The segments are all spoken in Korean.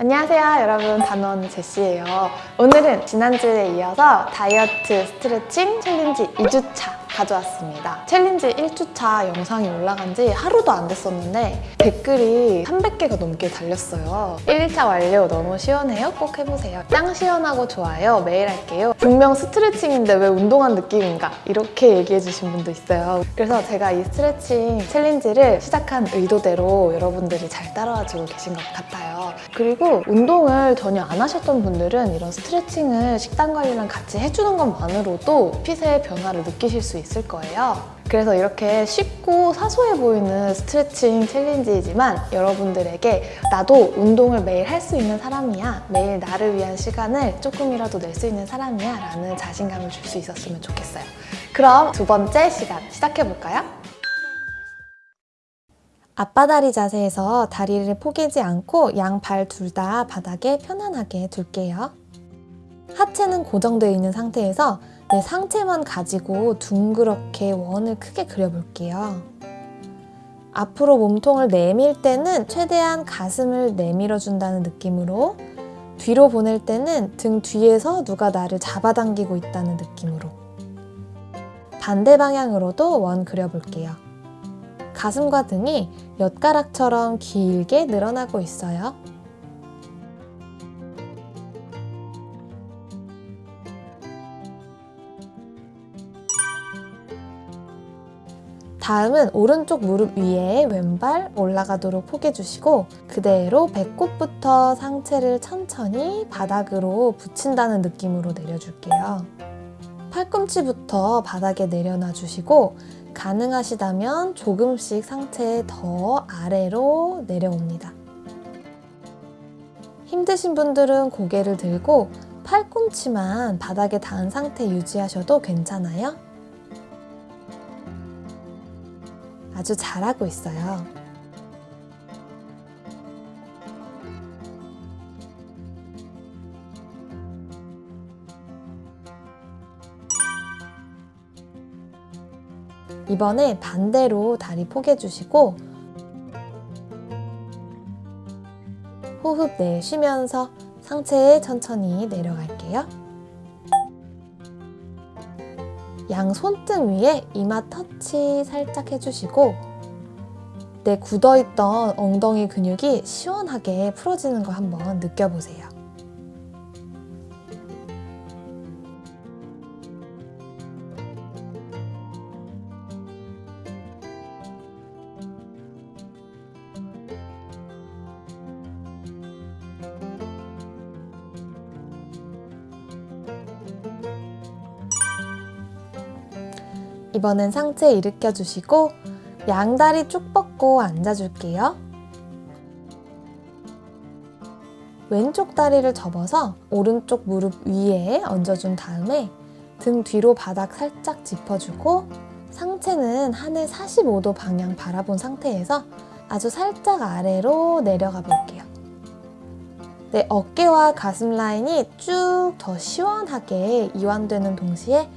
안녕하세요 여러분. 다노언니 제시예요. 오늘은 지난주에 이어서 다이어트 스트레칭 챌린지 2주차 가져왔습니다. 챌린지 1주차 영상이 올라간 지 하루도 안 됐었는데 댓글이 300개가 넘게 달렸어요. 1차 완료 너무 시원해요? 꼭 해보세요. 짱 시원하고 좋아요. 매일 할게요. 분명 스트레칭인데 왜 운동한 느낌인가? 이렇게 얘기해 주신 분도 있어요. 그래서 제가 이 스트레칭 챌린지를 시작한 의도대로 여러분들이 잘 따라와주고 계신 것 같아요. 그리고 운동을 전혀 안 하셨던 분들은 이런 스트레칭을 식단 관리랑 같이 해주는 것만으로도 핏의 변화를 느끼실 수 있을 거예요. 그래서 이렇게 쉽고 사소해 보이는 스트레칭 챌린지이지만 여러분들에게 나도 운동을 매일 할 수 있는 사람이야 매일 나를 위한 시간을 조금이라도 낼 수 있는 사람이야 라는 자신감을 줄 수 있었으면 좋겠어요. 그럼 두 번째 시간 시작해볼까요? 앞바다리 자세에서 다리를 포개지 않고 양 발 둘 다 바닥에 편안하게 둘게요. 하체는 고정되어 있는 상태에서 내 상체만 가지고 둥그렇게 원을 크게 그려볼게요. 앞으로 몸통을 내밀 때는 최대한 가슴을 내밀어 준다는 느낌으로 뒤로 보낼 때는 등 뒤에서 누가 나를 잡아당기고 있다는 느낌으로 반대 방향으로도 원 그려볼게요. 가슴과 등이 엿가락처럼 길게 늘어나고 있어요. 다음은 오른쪽 무릎 위에 왼발 올라가도록 포개주시고 그대로 배꼽부터 상체를 천천히 바닥으로 붙인다는 느낌으로 내려줄게요. 팔꿈치부터 바닥에 내려놔 주시고 가능하시다면 조금씩 상체 더 아래로 내려옵니다. 힘드신 분들은 고개를 들고 팔꿈치만 바닥에 닿은 상태 유지하셔도 괜찮아요. 아주 잘하고 있어요. 이번에 반대로 다리 포개 주시고 호흡 내쉬면서 상체에 천천히 내려갈게요. 양 손등 위에 이마 터치 살짝 해주시고 내 굳어있던 엉덩이 근육이 시원하게 풀어지는 거 한번 느껴보세요. 이번엔 상체 일으켜 주시고 양다리 쭉 뻗고 앉아줄게요. 왼쪽 다리를 접어서 오른쪽 무릎 위에 얹어준 다음에 등 뒤로 바닥 살짝 짚어주고 상체는 하늘 45도 방향 바라본 상태에서 아주 살짝 아래로 내려가 볼게요. 내 어깨와 가슴 라인이 쭉 더 시원하게 이완되는 동시에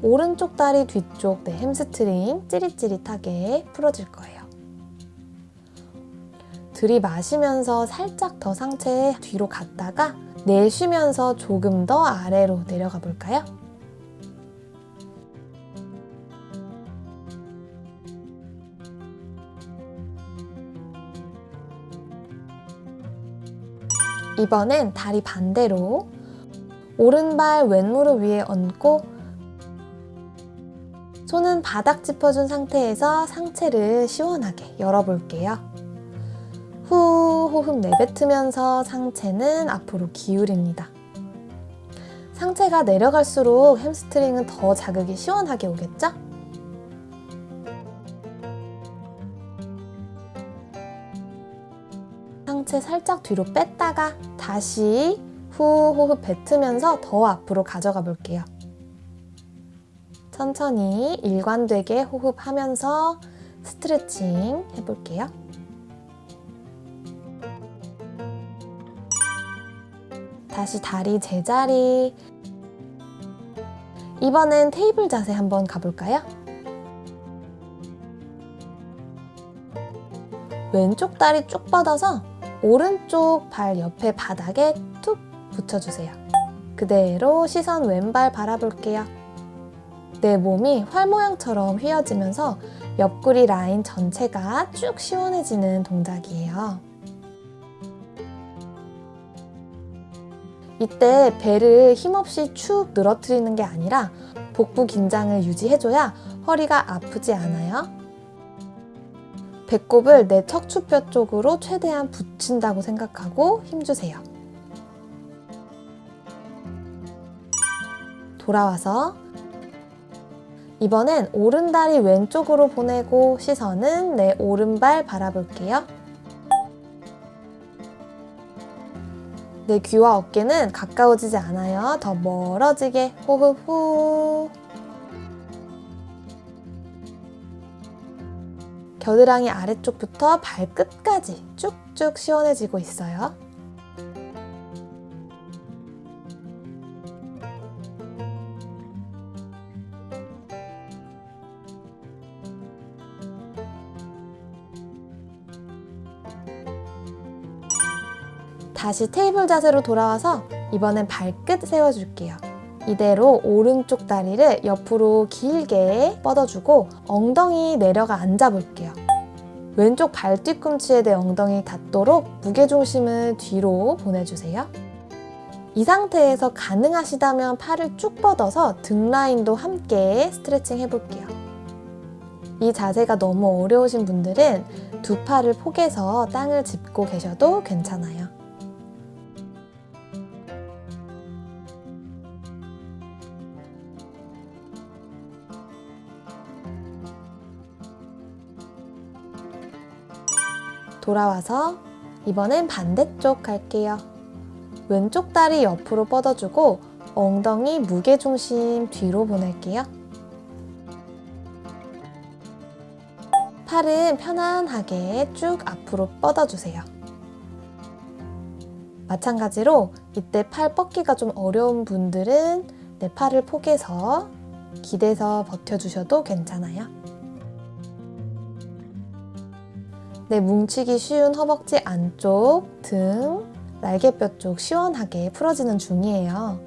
오른쪽 다리 뒤쪽 내 햄스트링 찌릿찌릿하게 풀어줄 거예요. 들이마시면서 살짝 더 상체 뒤로 갔다가 내쉬면서 조금 더 아래로 내려가 볼까요? 이번엔 다리 반대로 오른발 왼무릎 위에 얹고 손은 바닥 짚어준 상태에서 상체를 시원하게 열어볼게요. 후 호흡 내뱉으면서 상체는 앞으로 기울입니다. 상체가 내려갈수록 햄스트링은 더 자극이 시원하게 오겠죠? 상체 살짝 뒤로 뺐다가 다시 후 호흡 뱉으면서 더 앞으로 가져가 볼게요. 천천히 일관되게 호흡하면서 스트레칭 해볼게요. 다시 다리 제자리 이번엔 테이블 자세 한번 가볼까요? 왼쪽 다리 쭉 뻗어서 오른쪽 발 옆에 바닥에 툭 붙여주세요. 그대로 시선 왼발 바라볼게요. 내 몸이 활 모양처럼 휘어지면서 옆구리 라인 전체가 쭉 시원해지는 동작이에요. 이때 배를 힘없이 축 늘어뜨리는 게 아니라 복부 긴장을 유지해줘야 허리가 아프지 않아요. 배꼽을 내 척추뼈 쪽으로 최대한 붙인다고 생각하고 힘주세요. 돌아와서 이번엔 오른다리 왼쪽으로 보내고 시선은 내 오른발 바라볼게요. 내 귀와 어깨는 가까워지지 않아요. 더 멀어지게 호흡 후. 겨드랑이 아래쪽부터 발끝까지 쭉쭉 시원해지고 있어요. 다시 테이블 자세로 돌아와서 이번엔 발끝 세워줄게요. 이대로 오른쪽 다리를 옆으로 길게 뻗어주고 엉덩이 내려가 앉아볼게요. 왼쪽 발 뒤꿈치에 내 엉덩이 닿도록 무게중심을 뒤로 보내주세요. 이 상태에서 가능하시다면 팔을 쭉 뻗어서 등 라인도 함께 스트레칭 해볼게요. 이 자세가 너무 어려우신 분들은 두 팔을 포개서 땅을 짚고 계셔도 괜찮아요. 돌아와서 이번엔 반대쪽 갈게요. 왼쪽 다리 옆으로 뻗어주고 엉덩이 무게중심 뒤로 보낼게요. 팔은 편안하게 쭉 앞으로 뻗어주세요. 마찬가지로 이때 팔 뻗기가 좀 어려운 분들은 내 팔을 포개서 기대서 버텨주셔도 괜찮아요. 내 뭉치기 쉬운 허벅지 안쪽, 등, 날개뼈 쪽 시원하게 풀어지는 중이에요.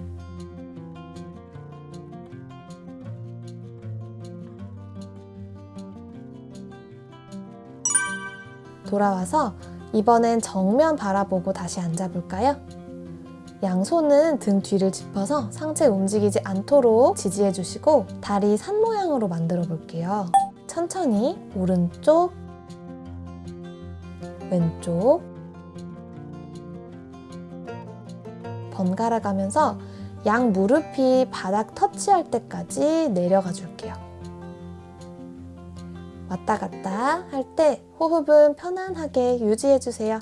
돌아와서 이번엔 정면 바라보고 다시 앉아볼까요? 양손은 등 뒤를 짚어서 상체 움직이지 않도록 지지해 주시고 다리 산 모양으로 만들어 볼게요. 천천히 오른쪽, 왼쪽 번갈아 가면서 양 무릎이 바닥 터치할 때까지 내려가 줄게요. 왔다 갔다 할 때 호흡은 편안하게 유지해 주세요.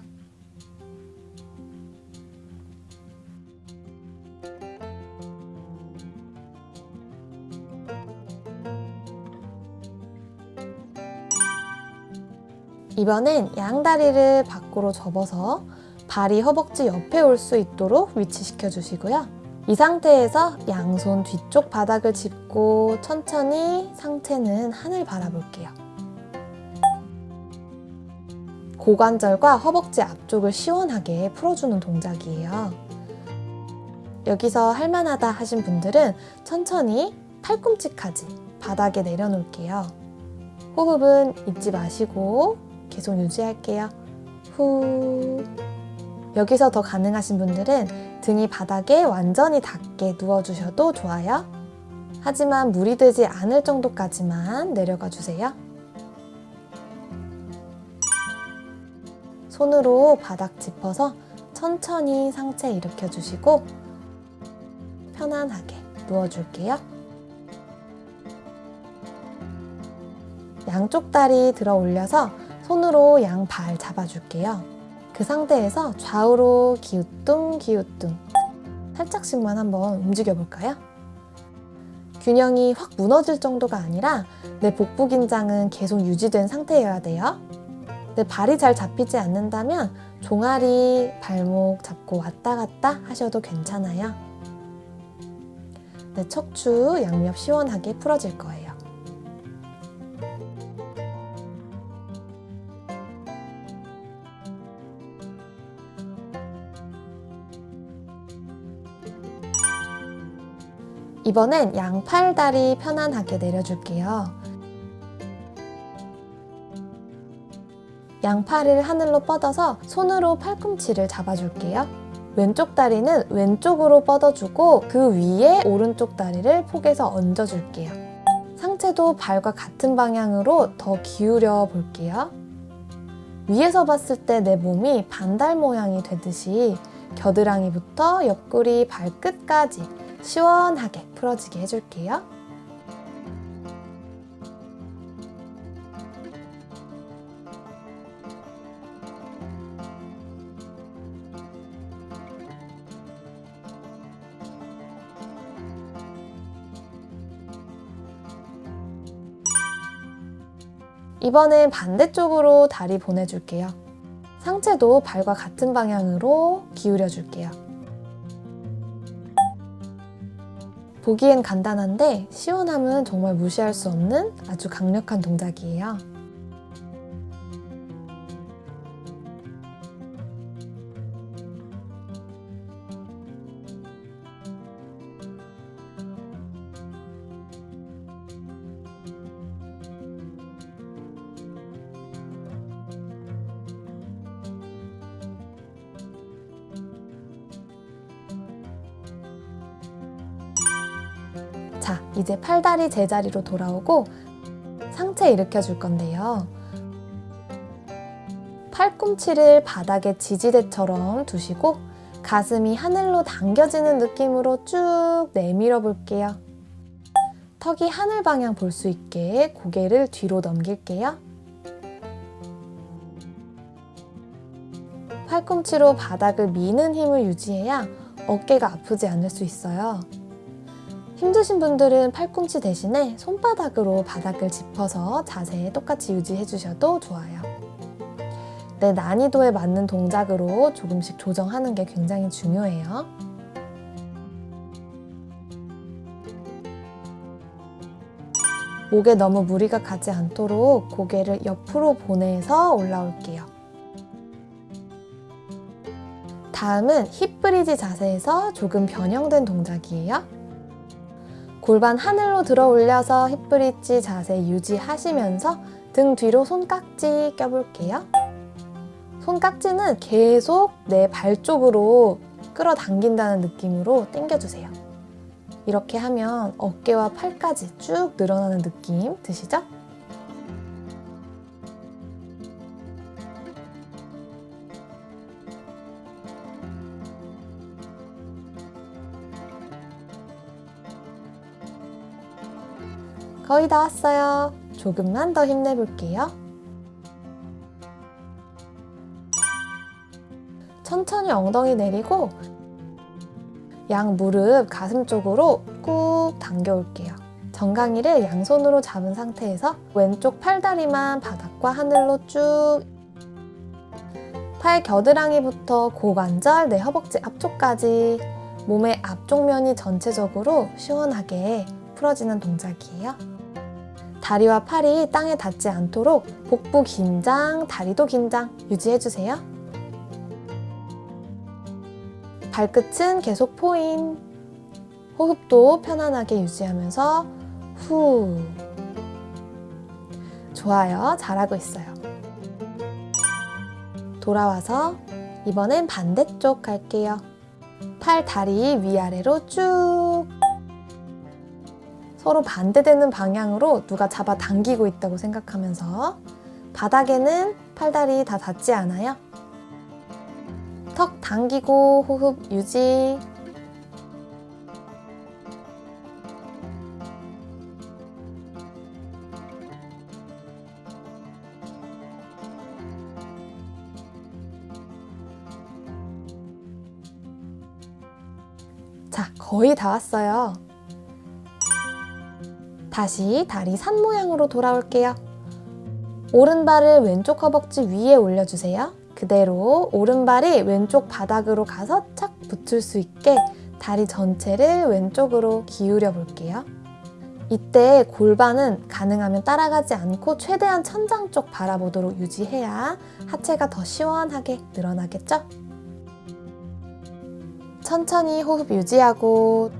이번엔 양다리를 밖으로 접어서 발이 허벅지 옆에 올 수 있도록 위치시켜 주시고요. 이 상태에서 양손 뒤쪽 바닥을 짚고 천천히 상체는 하늘 바라볼게요. 고관절과 허벅지 앞쪽을 시원하게 풀어주는 동작이에요. 여기서 할만하다 하신 분들은 천천히 팔꿈치까지 바닥에 내려놓을게요. 호흡은 잊지 마시고 계속 유지할게요. 후. 여기서 더 가능하신 분들은 등이 바닥에 완전히 닿게 누워주셔도 좋아요. 하지만 무리 되지 않을 정도까지만 내려가 주세요. 손으로 바닥 짚어서 천천히 상체 일으켜 주시고 편안하게 누워줄게요. 양쪽 다리 들어 올려서 손으로 양 발 잡아줄게요. 그 상태에서 좌우로 기우뚱 기우뚱 살짝씩만 한번 움직여 볼까요? 균형이 확 무너질 정도가 아니라 내 복부 긴장은 계속 유지된 상태여야 돼요. 내 발이 잘 잡히지 않는다면 종아리, 발목 잡고 왔다 갔다 하셔도 괜찮아요. 내 척추 양옆 시원하게 풀어질 거예요. 이번엔 양팔 다리 편안하게 내려줄게요. 양팔을 하늘로 뻗어서 손으로 팔꿈치를 잡아줄게요. 왼쪽 다리는 왼쪽으로 뻗어주고 그 위에 오른쪽 다리를 폭에서 얹어줄게요. 상체도 발과 같은 방향으로 더 기울여 볼게요. 위에서 봤을 때 내 몸이 반달 모양이 되듯이 겨드랑이부터 옆구리 발끝까지 시원하게 풀어지게 해줄게요. 이번엔 반대쪽으로 다리 보내줄게요. 상체도 발과 같은 방향으로 기울여줄게요. 보기엔 간단한데 시원함은 정말 무시할 수 없는 아주 강력한 동작이에요. 이제 팔다리 제자리로 돌아오고 상체 일으켜 줄 건데요. 팔꿈치를 바닥에 지지대처럼 두시고 가슴이 하늘로 당겨지는 느낌으로 쭉 내밀어 볼게요. 턱이 하늘 방향 볼 수 있게 고개를 뒤로 넘길게요. 팔꿈치로 바닥을 미는 힘을 유지해야 어깨가 아프지 않을 수 있어요. 힘드신 분들은 팔꿈치 대신에 손바닥으로 바닥을 짚어서 자세 똑같이 유지해 주셔도 좋아요. 내 난이도에 맞는 동작으로 조금씩 조정하는 게 굉장히 중요해요. 목에 너무 무리가 가지 않도록 고개를 옆으로 보내서 올라올게요. 다음은 힙 브리지 자세에서 조금 변형된 동작이에요. 골반 하늘로 들어 올려서 힙브리지 자세 유지하시면서 등 뒤로 손깍지 껴볼게요. 손깍지는 계속 내 발 쪽으로 끌어당긴다는 느낌으로 당겨주세요. 이렇게 하면 어깨와 팔까지 쭉 늘어나는 느낌 드시죠? 거의 다 왔어요. 조금만 더 힘내볼게요. 천천히 엉덩이 내리고 양 무릎 가슴 쪽으로 꾹 당겨올게요. 정강이를 양손으로 잡은 상태에서 왼쪽 팔다리만 바닥과 하늘로 쭉 팔 겨드랑이부터 고관절, 내 허벅지 앞쪽까지 몸의 앞쪽 면이 전체적으로 시원하게 풀어지는 동작이에요. 다리와 팔이 땅에 닿지 않도록 복부 긴장, 다리도 긴장 유지해주세요. 발끝은 계속 포인. 호흡도 편안하게 유지하면서 후. 좋아요. 잘하고 있어요. 돌아와서 이번엔 반대쪽 갈게요. 팔, 다리 위아래로 쭉 서로 반대되는 방향으로 누가 잡아 당기고 있다고 생각하면서 바닥에는 팔다리 다 닿지 않아요. 턱 당기고 호흡 유지 자, 거의 다 왔어요. 다시 다리 산 모양으로 돌아올게요. 오른발을 왼쪽 허벅지 위에 올려주세요. 그대로 오른발이 왼쪽 바닥으로 가서 착 붙을 수 있게 다리 전체를 왼쪽으로 기울여 볼게요. 이때 골반은 가능하면 따라가지 않고 최대한 천장 쪽 바라보도록 유지해야 하체가 더 시원하게 늘어나겠죠? 천천히 호흡 유지하고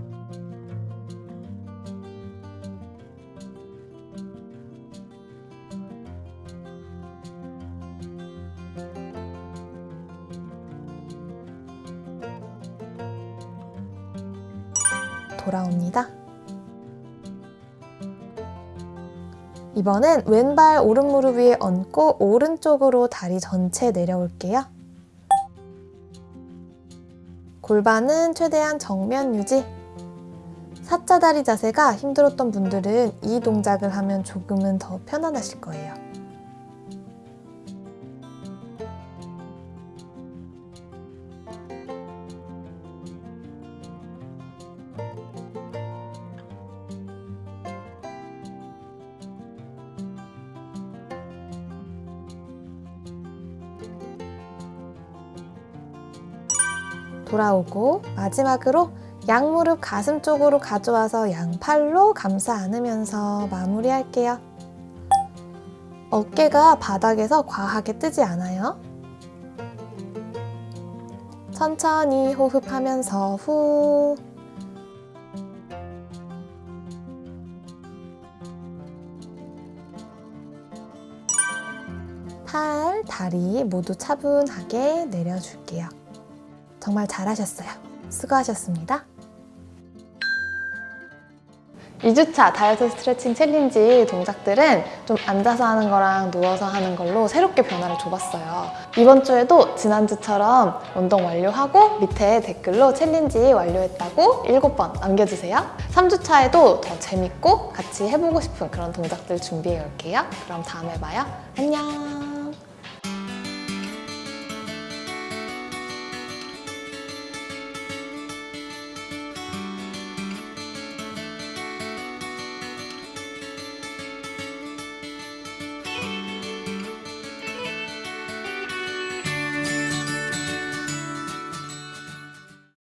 돌아옵니다. 이번엔 왼발 오른 무릎 위에 얹고 오른쪽으로 다리 전체 내려올게요. 골반은 최대한 정면 유지. 사자다리 자세가 힘들었던 분들은 이 동작을 하면 조금은 더 편안하실 거예요. 돌아오고 마지막으로 양무릎 가슴 쪽으로 가져와서 양팔로 감싸 안으면서 마무리할게요. 어깨가 바닥에서 과하게 뜨지 않아요. 천천히 호흡하면서 후 팔, 다리 모두 차분하게 내려줄게요. 정말 잘하셨어요. 수고하셨습니다. 2주차 다이어트 스트레칭 챌린지 동작들은 좀 앉아서 하는 거랑 누워서 하는 걸로 새롭게 변화를 줘봤어요. 이번 주에도 지난주처럼 운동 완료하고 밑에 댓글로 챌린지 완료했다고 7번 남겨주세요. 3주차에도 더 재밌고 같이 해보고 싶은 그런 동작들 준비해 올게요. 그럼 다음에 봐요. 안녕!